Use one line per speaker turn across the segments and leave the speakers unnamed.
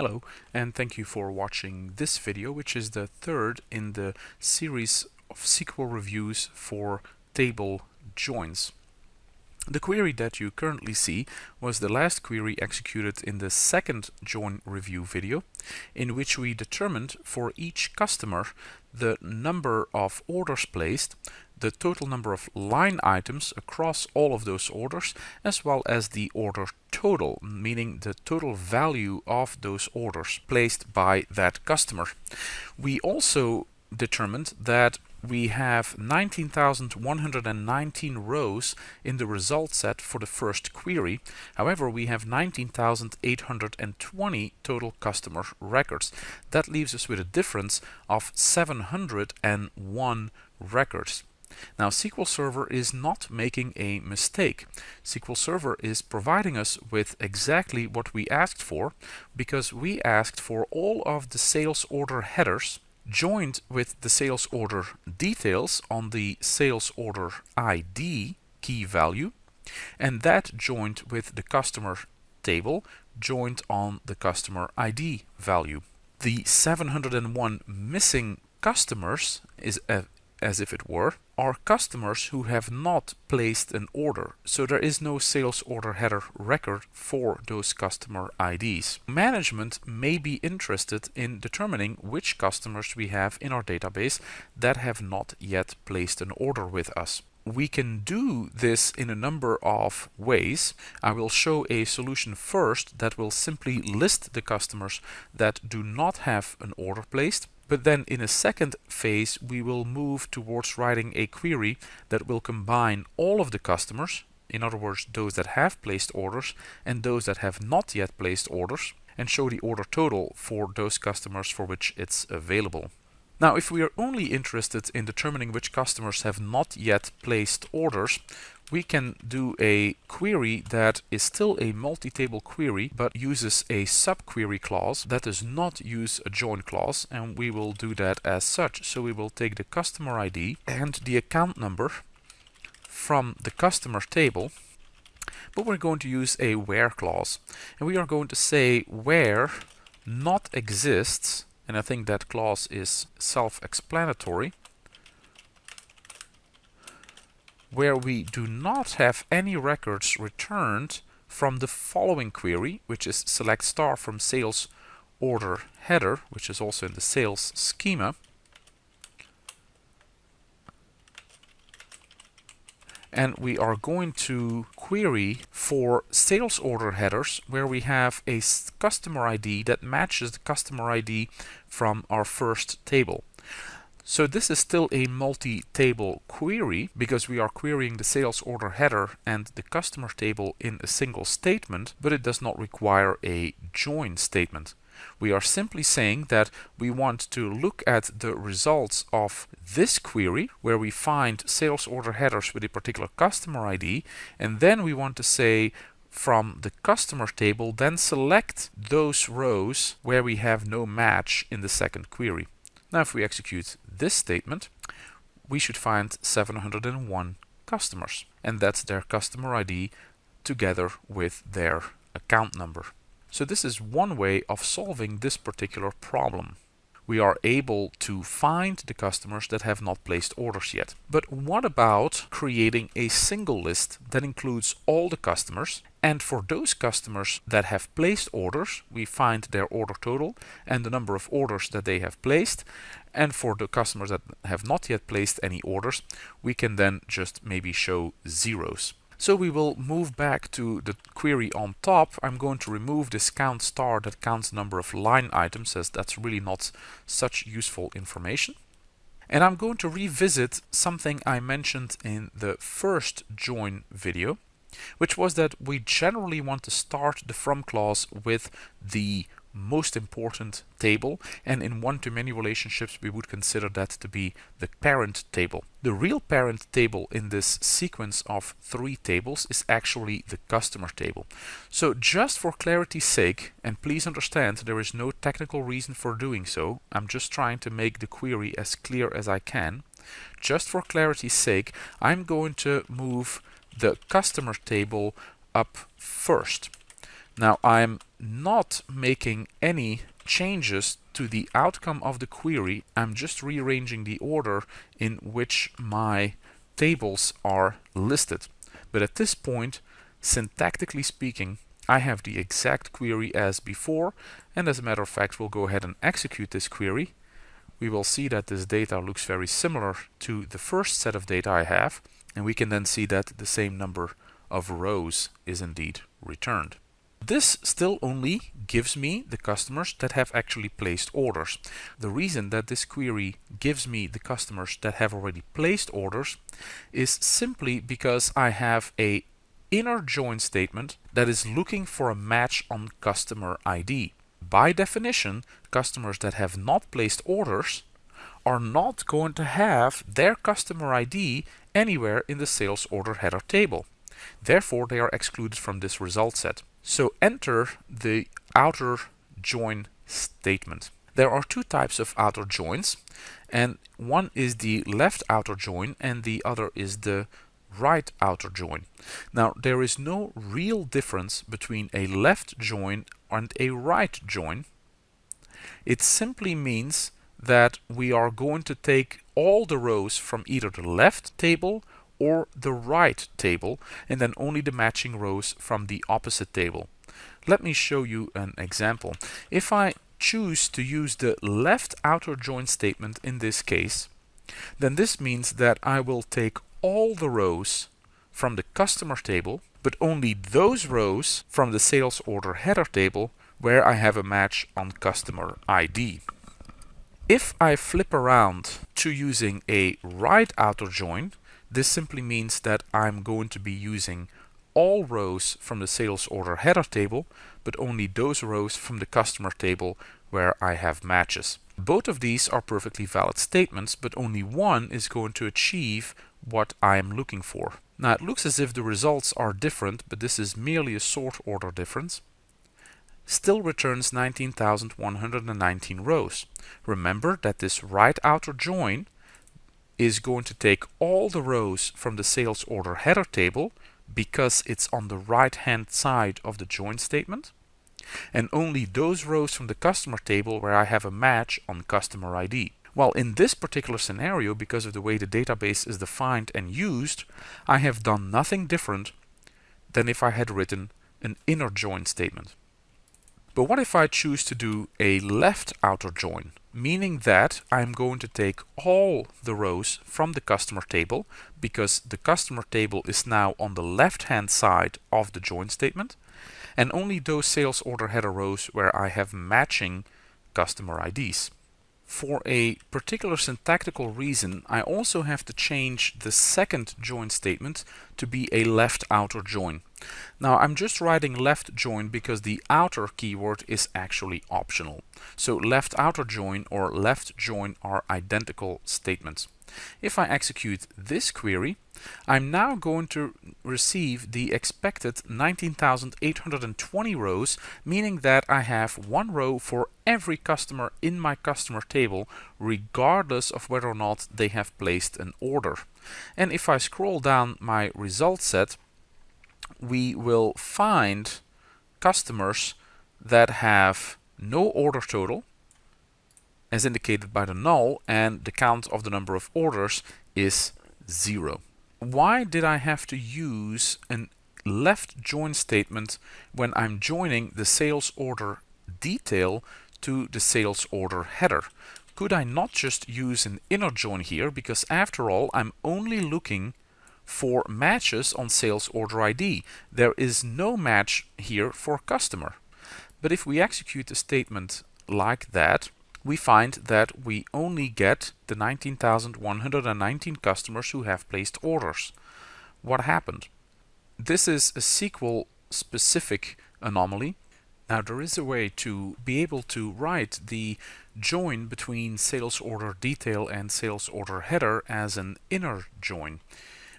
Hello and thank you for watching this video which is the third in the series of SQL reviews for table joins. The query that you currently see was the last query executed in the second join review video in which we determined for each customer the number of orders placed, the total number of line items across all of those orders as well as the order total, meaning the total value of those orders placed by that customer. We also determined that we have 19,119 rows in the result set for the first query. However, we have 19,820 total customer records. That leaves us with a difference of 701 records. Now SQL Server is not making a mistake. SQL Server is providing us with exactly what we asked for because we asked for all of the sales order headers joined with the sales order details on the sales order ID key value and that joined with the customer table joined on the customer ID value. The 701 missing customers is as if it were, are customers who have not placed an order. So there is no sales order header record for those customer IDs. Management may be interested in determining which customers we have in our database that have not yet placed an order with us. We can do this in a number of ways. I will show a solution first that will simply list the customers that do not have an order placed but then in a second phase, we will move towards writing a query that will combine all of the customers, in other words, those that have placed orders and those that have not yet placed orders, and show the order total for those customers for which it's available. Now, if we are only interested in determining which customers have not yet placed orders, we can do a query that is still a multi-table query but uses a subquery clause that does not use a join clause and we will do that as such. So we will take the customer ID and the account number from the customer table but we're going to use a where clause and we are going to say where not exists and I think that clause is self-explanatory where we do not have any records returned from the following query, which is select star from sales order header, which is also in the sales schema. And we are going to query for sales order headers where we have a customer ID that matches the customer ID from our first table. So this is still a multi-table query because we are querying the sales order header and the customer table in a single statement, but it does not require a join statement. We are simply saying that we want to look at the results of this query where we find sales order headers with a particular customer ID and then we want to say from the customer table then select those rows where we have no match in the second query. Now if we execute this statement, we should find 701 customers. And that's their customer ID together with their account number. So this is one way of solving this particular problem we are able to find the customers that have not placed orders yet. But what about creating a single list that includes all the customers and for those customers that have placed orders, we find their order total and the number of orders that they have placed. And for the customers that have not yet placed any orders, we can then just maybe show zeros. So we will move back to the query on top. I'm going to remove this count star that counts the number of line items as that's really not such useful information. And I'm going to revisit something I mentioned in the first join video, which was that we generally want to start the from clause with the most important table and in one-to-many relationships we would consider that to be the parent table. The real parent table in this sequence of three tables is actually the customer table. So just for clarity's sake, and please understand there is no technical reason for doing so, I'm just trying to make the query as clear as I can. Just for clarity's sake, I'm going to move the customer table up first. Now I'm not making any changes to the outcome of the query. I'm just rearranging the order in which my tables are listed. But at this point, syntactically speaking, I have the exact query as before and as a matter of fact we'll go ahead and execute this query. We will see that this data looks very similar to the first set of data I have and we can then see that the same number of rows is indeed returned. This still only gives me the customers that have actually placed orders. The reason that this query gives me the customers that have already placed orders is simply because I have a inner join statement that is looking for a match on customer ID. By definition, customers that have not placed orders are not going to have their customer ID anywhere in the sales order header table. Therefore, they are excluded from this result set. So enter the outer join statement. There are two types of outer joins and one is the left outer join and the other is the right outer join. Now there is no real difference between a left join and a right join. It simply means that we are going to take all the rows from either the left table or the right table and then only the matching rows from the opposite table. Let me show you an example. If I choose to use the left outer join statement in this case, then this means that I will take all the rows from the customer table, but only those rows from the sales order header table where I have a match on customer ID. If I flip around to using a right outer join, this simply means that I'm going to be using all rows from the sales order header table, but only those rows from the customer table where I have matches. Both of these are perfectly valid statements, but only one is going to achieve what I am looking for. Now it looks as if the results are different, but this is merely a sort order difference. Still returns 19,119 rows. Remember that this right outer join is going to take all the rows from the sales order header table because it's on the right hand side of the join statement and only those rows from the customer table where I have a match on customer ID. Well, in this particular scenario, because of the way the database is defined and used, I have done nothing different than if I had written an inner join statement. But what if I choose to do a left outer join? Meaning that I'm going to take all the rows from the customer table because the customer table is now on the left hand side of the join statement and only those sales order header rows where I have matching customer IDs. For a particular syntactical reason, I also have to change the second join statement to be a left outer join. Now I'm just writing left join because the outer keyword is actually optional. So left outer join or left join are identical statements. If I execute this query, I'm now going to receive the expected 19,820 rows, meaning that I have one row for every customer in my customer table, regardless of whether or not they have placed an order. And if I scroll down my result set, we will find customers that have no order total, as indicated by the null, and the count of the number of orders is zero. Why did I have to use a left join statement when I'm joining the sales order detail to the sales order header? Could I not just use an inner join here because after all I'm only looking for matches on sales order ID. There is no match here for customer. But if we execute a statement like that, we find that we only get the 19,119 customers who have placed orders. What happened? This is a SQL specific anomaly. Now there is a way to be able to write the join between sales order detail and sales order header as an inner join.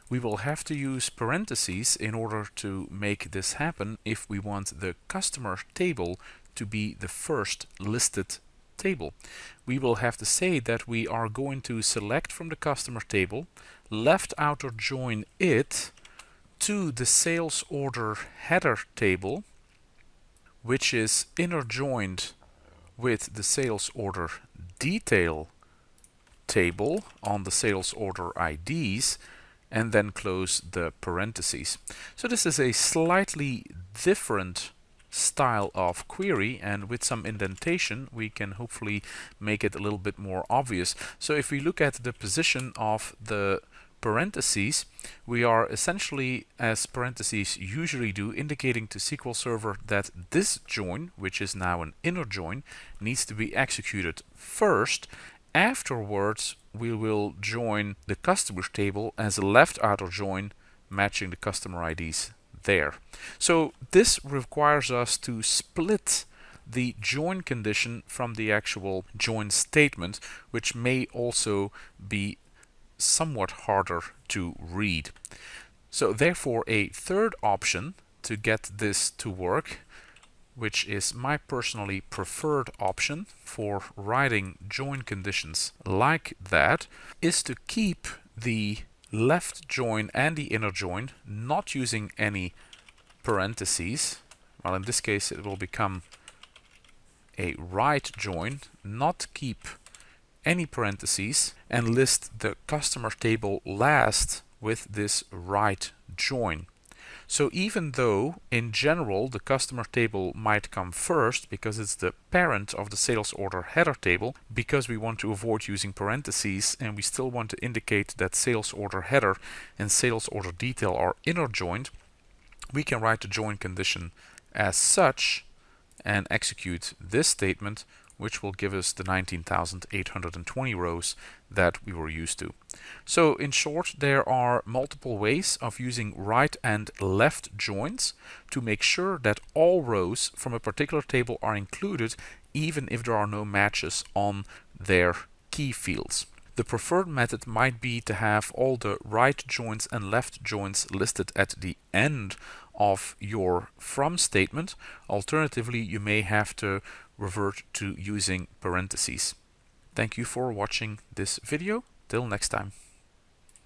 We will have to use parentheses in order to make this happen if we want the customer table to be the first listed table. We will have to say that we are going to select from the customer table, left outer join it to the sales order header table which is inner joined with the sales order detail table on the sales order IDs and then close the parentheses. So this is a slightly different style of query and with some indentation we can hopefully make it a little bit more obvious. So if we look at the position of the parentheses, we are essentially, as parentheses usually do, indicating to SQL Server that this join, which is now an inner join, needs to be executed first. Afterwards, we will join the customers table as a left outer join matching the customer IDs there. So this requires us to split the join condition from the actual join statement, which may also be somewhat harder to read. So therefore a third option to get this to work which is my personally preferred option for writing join conditions like that is to keep the left join and the inner join not using any parentheses well in this case it will become a right join not keep any parentheses and list the customer table last with this right join. So even though in general the customer table might come first because it's the parent of the sales order header table, because we want to avoid using parentheses and we still want to indicate that sales order header and sales order detail are inner joined, we can write the join condition as such and execute this statement which will give us the 19,820 rows that we were used to. So in short, there are multiple ways of using right and left joins to make sure that all rows from a particular table are included even if there are no matches on their key fields. The preferred method might be to have all the right joins and left joins listed at the end of your from statement. Alternatively, you may have to revert to using parentheses. Thank you for watching this video. Till next time.